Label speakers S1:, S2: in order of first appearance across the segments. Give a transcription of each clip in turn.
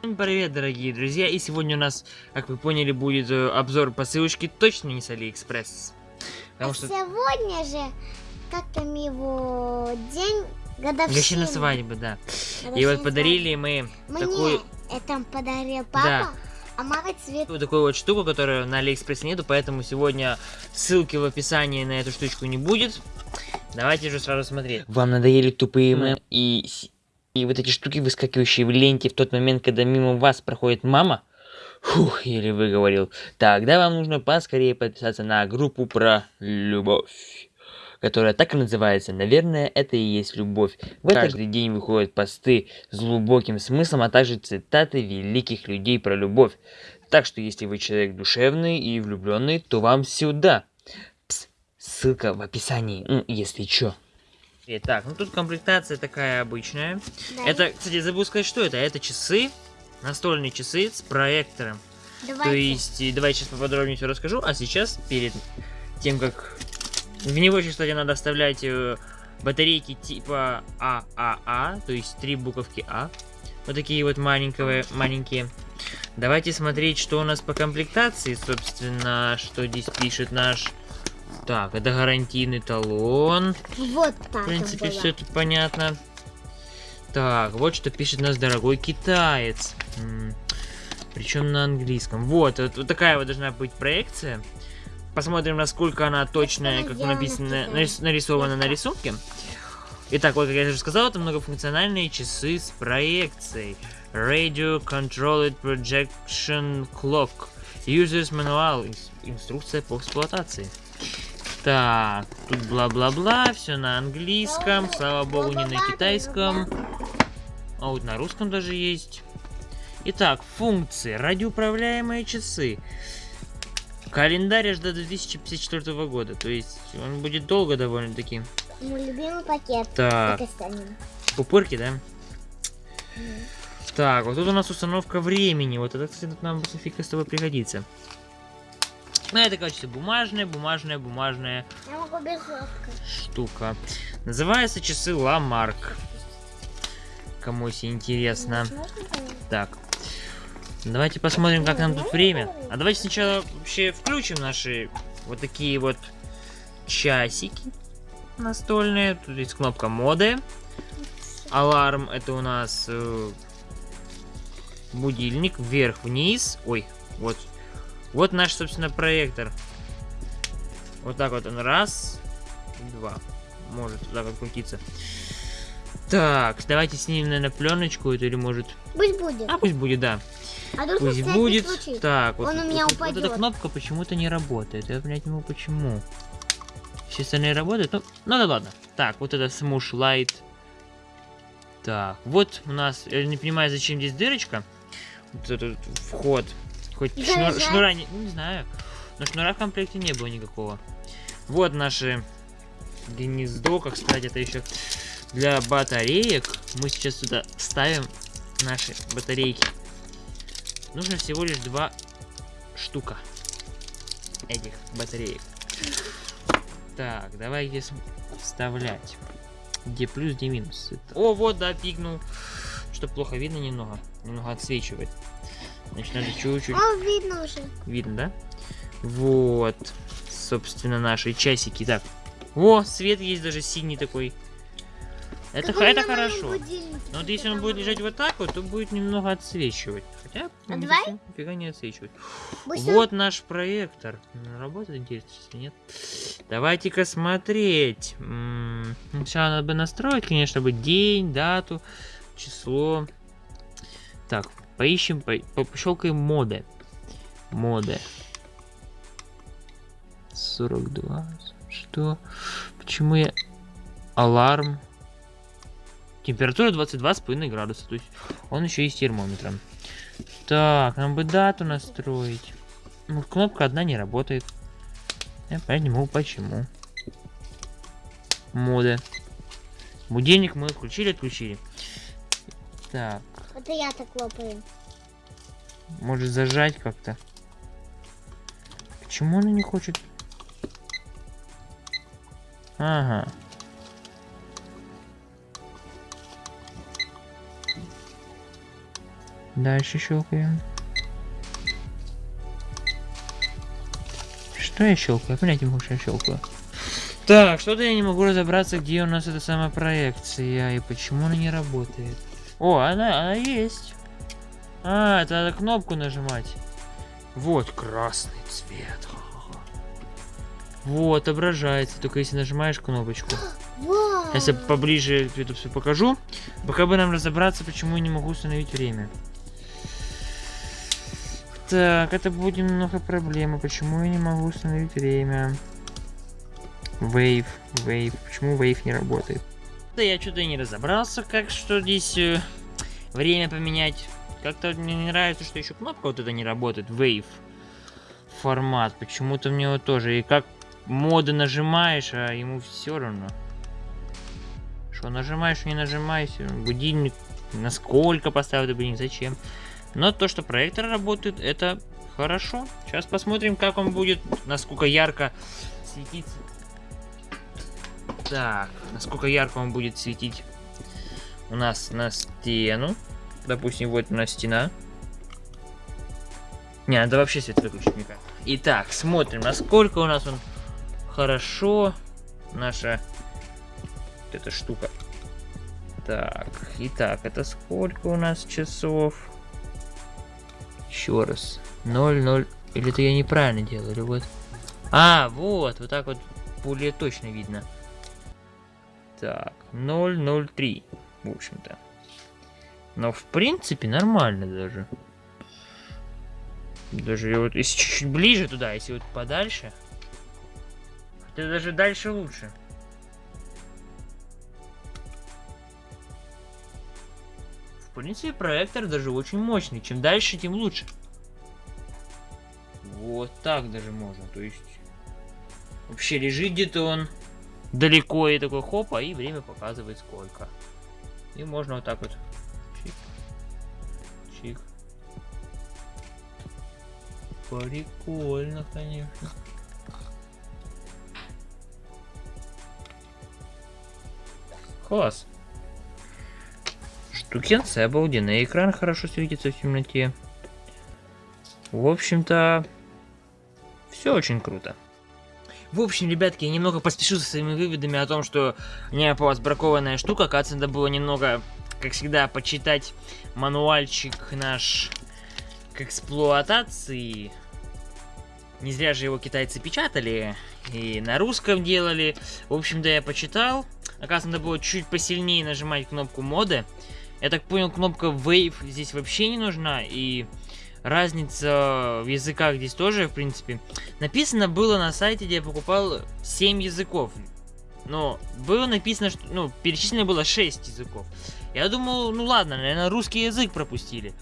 S1: Всем привет, дорогие друзья, и сегодня у нас, как вы поняли, будет э, обзор посылочки точно не с Алиэкспресс.
S2: Потому а что... сегодня же, как там его день годовщины.
S1: Годовщина свадьбы, да. Годовщина и вот подарили мы
S2: Мне
S1: такую...
S2: это подарил папа. Да. А мама цвет.
S1: Вот такую вот штуку, которую на Алиэкспрессе нету, поэтому сегодня ссылки в описании на эту штучку не будет. Давайте же сразу смотреть. Вам надоели тупые mm. и и вот эти штуки, выскакивающие в ленте в тот момент, когда мимо вас проходит мама, Фух, еле выговорил. Тогда вам нужно поскорее подписаться на группу про любовь, которая так и называется. Наверное, это и есть любовь. В каждый день выходят посты с глубоким смыслом, а также цитаты великих людей про любовь. Так что, если вы человек душевный и влюбленный, то вам сюда. Пс, ссылка в описании, ну, если чё. Итак, ну тут комплектация такая обычная. Да. Это, кстати, забыл сказать, что это. Это часы, настольные часы с проектором. Давайте. То есть, давай сейчас поподробнее все расскажу. А сейчас, перед тем, как... В него еще, кстати, надо вставлять э, батарейки типа ААА, а а, то есть три буковки А. Вот такие вот маленькие, маленькие. Давайте смотреть, что у нас по комплектации, собственно, что здесь пишет наш так, это гарантийный талон.
S2: Вот так.
S1: В принципе, все тут понятно. Так, вот что пишет нас дорогой китаец. Причем на английском. Вот, вот, вот такая вот должна быть проекция. Посмотрим, насколько она точная, как написано, нарисована на рисунке. Итак, вот как я уже сказал, это многофункциональные часы с проекцией. Radio Controlled Projection Clock. Users Manual. Инструкция по эксплуатации. Так, тут бла-бла-бла, все на английском, слава богу, не на китайском. А вот на русском даже есть. Итак, функции. Радиоуправляемые часы. Календарь аж до 2054 года. То есть он будет долго довольно-таки.
S2: Мой любимый пакет.
S1: Так. Пупырки, да? Mm. Так, вот тут у нас установка времени. Вот это, кстати, нам Софика с тобой пригодится. Ну, это, короче, бумажная, бумажная, бумажная штука. Называется часы Ламарк. Кому если интересно. Так. Давайте посмотрим, как нам тут время. А давайте сначала вообще включим наши вот такие вот часики настольные. Тут есть кнопка моды. Аларм это у нас э, будильник вверх-вниз. Ой, вот вот наш, собственно, проектор. Вот так вот он. Раз, два. Может так вот крутиться. Так, давайте снимем, наверное, пленочку эту или может...
S2: Пусть будет.
S1: А, пусть будет, да. А пусть будет.
S2: Случай.
S1: Так, вот,
S2: Он у меня вот, упадет.
S1: вот эта кнопка почему-то не работает. Я понять не могу, почему. Все остальные работают. Ну, ну да ладно. Так, вот это Smoosh Light. Так, вот у нас... Я не понимаю, зачем здесь дырочка. Вот этот вход. Хоть шнур, шнура не, ну, не знаю. Но шнура в комплекте не было никакого. Вот наши гнездо, как сказать, это еще для батареек. Мы сейчас сюда ставим наши батарейки. Нужно всего лишь два штука этих батареек. Так, давай здесь вставлять. Где плюс, где минус. Это... О, вот, да, пикнул. Что плохо видно немного. Немного отсвечивает. Значит, надо чуть-чуть...
S2: А, видно уже.
S1: Видно, да? Вот. Собственно, наши часики. Так. О, свет есть даже синий такой. Это, это хорошо. Но вот если он будет лежать вот так вот, то будет немного отсвечивать. Хотя,
S2: а давай?
S1: нифига не отсвечивать. Пусть вот он... наш проектор. Работает, интересно, если нет. Давайте-ка смотреть. Сначала надо бы настроить, конечно, бы день, дату, число. Так, Поищем, по, по, пощелкаем моды. Моды. 42. Что? Почему я... Аларм. Температура 22,5 градуса. То есть он еще и с термометром. Так, нам бы дату настроить. Ну, кнопка одна не работает. Я могу почему. Моды. Будильник мы включили, отключили. Так.
S2: Это я так лопаю.
S1: Может зажать как-то? Почему она не хочет? Ага. Дальше щелкаем. Что я щелкаю? Понять не что я щелкаю. Так, что-то я не могу разобраться, где у нас эта самая проекция и почему она не работает. О, она, она есть. А, это надо кнопку нажимать. Вот, красный цвет. Вот, отображается, только если нажимаешь кнопочку.
S2: Вау.
S1: Я поближе это все покажу. Пока бы нам разобраться, почему я не могу установить время. Так, это будет немного проблема. Почему я не могу установить время? Wave, Wave. Почему Wave не работает? Да я что-то не разобрался, как что здесь э, время поменять. Как-то мне не нравится, что еще кнопка вот эта не работает. Wave формат. Почему-то мне вот тоже. И как моды нажимаешь, а ему все равно. Что нажимаешь, не нажимаешь, будильник насколько поставил будильник, зачем. Но то, что проектор работает, это хорошо. Сейчас посмотрим, как он будет, насколько ярко светиться. Так, насколько ярко он будет светить у нас на стену. Допустим, вот у нас стена. Не, надо вообще свет выключить никак. Итак, смотрим, насколько у нас он хорошо. Наша вот эта штука. Так, итак, это сколько у нас часов? Еще раз. 0, 0. Или это я неправильно делаю, или вот. А, вот, вот так вот более точно видно. Так, 003, в общем-то. Но, в принципе, нормально даже. Даже вот, если чуть-чуть ближе туда, если вот подальше. Хотя даже дальше лучше. В принципе, проектор даже очень мощный. Чем дальше, тем лучше. Вот так даже можно. То есть, вообще лежит где-то он далеко и такой хопа, и время показывает сколько. И можно вот так вот. Чик. Чик. Прикольно, конечно. Класс. Штукенция обалденная. Экран хорошо светится в темноте. В общем-то, все очень круто. В общем, ребятки, я немного поспешу со своими выводами о том, что у меня попалась бракованная штука. Оказывается, надо было немного, как всегда, почитать мануальчик наш к эксплуатации. Не зря же его китайцы печатали и на русском делали. В общем-то, я почитал. Оказывается, надо было чуть посильнее нажимать кнопку моды. Я так понял, кнопка Wave здесь вообще не нужна. И разница в языках здесь тоже, в принципе. Написано было на сайте, где я покупал 7 языков. Но было написано, что, ну, перечислено было 6 языков. Я думал, ну ладно, наверное, русский язык пропустили.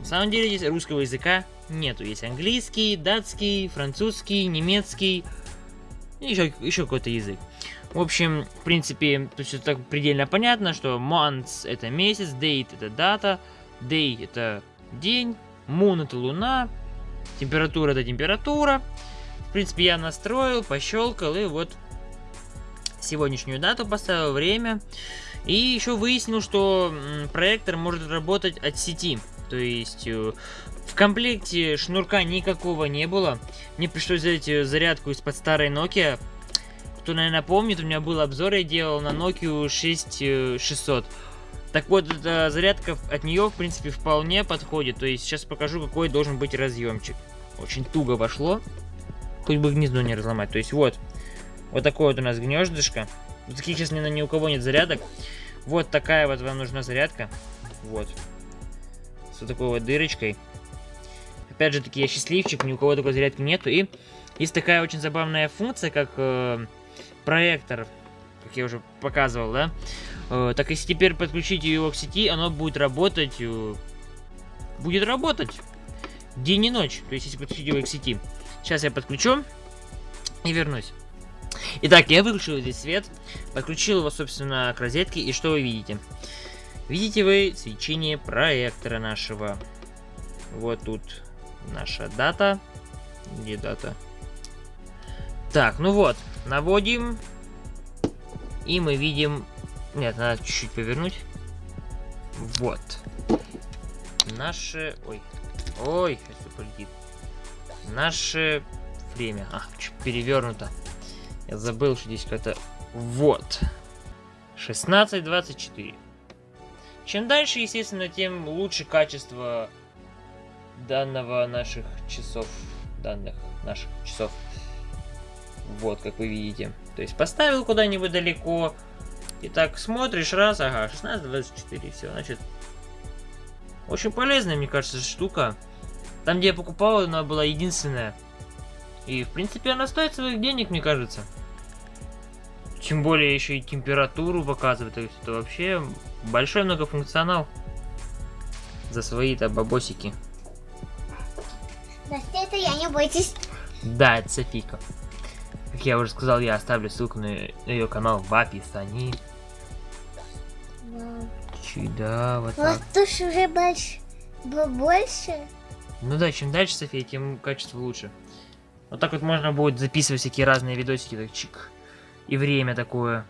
S1: На самом деле здесь русского языка нету. Есть английский, датский, французский, немецкий и еще, еще какой-то язык. В общем, в принципе, то есть так предельно понятно, что months это месяц, date это дата, day это день, moon это луна, температура это температура. В принципе, я настроил, пощелкал и вот сегодняшнюю дату поставил, время. И еще выяснил, что проектор может работать от сети. То есть э, в комплекте шнурка никакого не было. Мне пришлось взять э, зарядку из-под старой Nokia. Кто, наверное, помнит, у меня был обзор, я делал на Nokia 6600. Так вот, эта зарядка от нее, в принципе, вполне подходит. То есть сейчас покажу, какой должен быть разъемчик. Очень туго вошло. Хоть бы гнездо не разломать. То есть вот, вот такое вот у нас гнездышко. Вот таких сейчас ни, ни у кого нет зарядок. Вот такая вот вам нужна зарядка. Вот с вот такой вот дырочкой. Опять же таки, я счастливчик, ни у кого такой зарядки нету. И есть такая очень забавная функция, как э, проектор, как я уже показывал, да? Э, так если теперь подключить его к сети, оно будет работать... Э, будет работать день и ночь. То есть если подключить его к сети. Сейчас я подключу и вернусь. Итак, я выключил здесь свет, подключил его, собственно, к розетке, и что вы видите? Видите вы свечение проектора нашего. Вот тут наша дата. Где дата? Так, ну вот, наводим. И мы видим... Нет, надо чуть-чуть повернуть. Вот. Наше... Ой. Ой, сейчас все полетит. Наше время. А, перевернуто. Я забыл, что здесь какая-то... Вот. 16.24. Чем дальше, естественно, тем лучше качество данного наших часов. Данных наших часов. Вот, как вы видите. То есть поставил куда-нибудь далеко. И так смотришь раз, ага, 16.24, все, значит. Очень полезная, мне кажется, штука. Там, где я покупал, она была единственная. И, в принципе, она стоит своих денег, мне кажется. Тем более, еще и температуру показывает. То есть, это вообще большой многофункционал. За свои-то бабосики.
S2: Настя, это я, не бойтесь.
S1: Да, это Софика. Как я уже сказал, я оставлю ссылку на ее канал в описании.
S2: Вау.
S1: Чуть, да, вот
S2: Вот
S1: так.
S2: тут ж уже больше. больше.
S1: Ну да, чем дальше, София, тем качество лучше. Вот так вот можно будет записывать всякие разные видосики, так чик. И время такое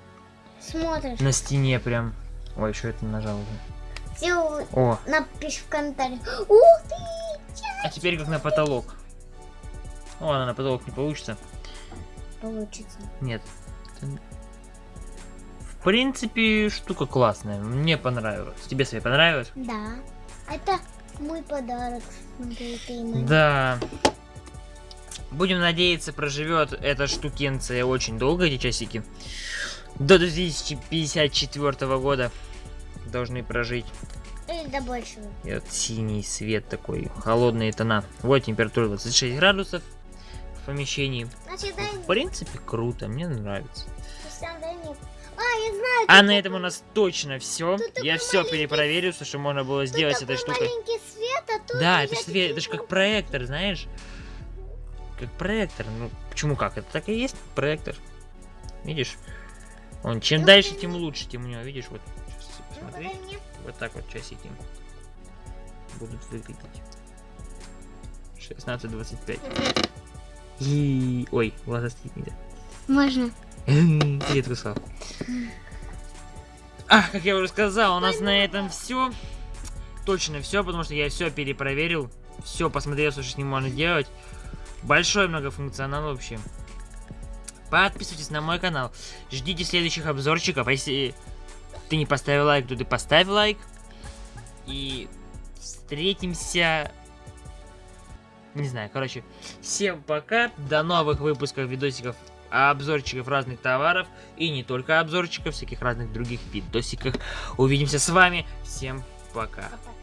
S2: Смотришь.
S1: на стене прям. Ой, еще это нажал уже. О,
S2: напиши в комментариях. Ух ты!
S1: а теперь как на потолок. О, ладно, на потолок не получится.
S2: Получится.
S1: Нет. В принципе, штука классная. Мне понравилось. Тебе, София, понравилось?
S2: Да. Это мой подарок.
S1: Да. Будем надеяться, проживет эта штукенция очень долго, эти часики. До 2054 года должны прожить.
S2: Или до большего.
S1: И вот синий свет такой, холодные тона. Вот температура 26 градусов в помещении.
S2: Значит,
S1: В принципе, круто, мне нравится.
S2: А, я знаю.
S1: А на этом у нас точно все.
S2: Тут
S1: Я все
S2: маленький-
S1: перепроверил, все, что можно было сделать с этой штукой.
S2: свет, а
S1: Да, это ж, све-
S2: такие
S1: это ж как проектор, знаешь? Как проектор. Ну, почему как? Это так и есть проектор. Видишь? Он чем
S2: Ну,
S1: дальше, тем лучше, тем у него, видишь, вот. Сейчас
S2: Ну,
S1: посмотри. Вот так вот часики будут выглядеть. 16.25. И... Ой, глаза стрить нельзя.
S2: Можно.
S1: Это сказал. А, как я уже сказал, у нас на этом все. Точно все, потому что я все перепроверил. Все посмотрел, что с ним можно делать. Большой многофункционал вообще. Подписывайтесь на мой канал. Ждите следующих обзорчиков. А если ты не поставил лайк, то ты поставь лайк. И встретимся... Не знаю, короче. Всем пока. До новых выпусков видосиков обзорчиков разных товаров и не только обзорчиков, всяких разных других видосиков. Увидимся с вами. Всем пока.
S2: Пока.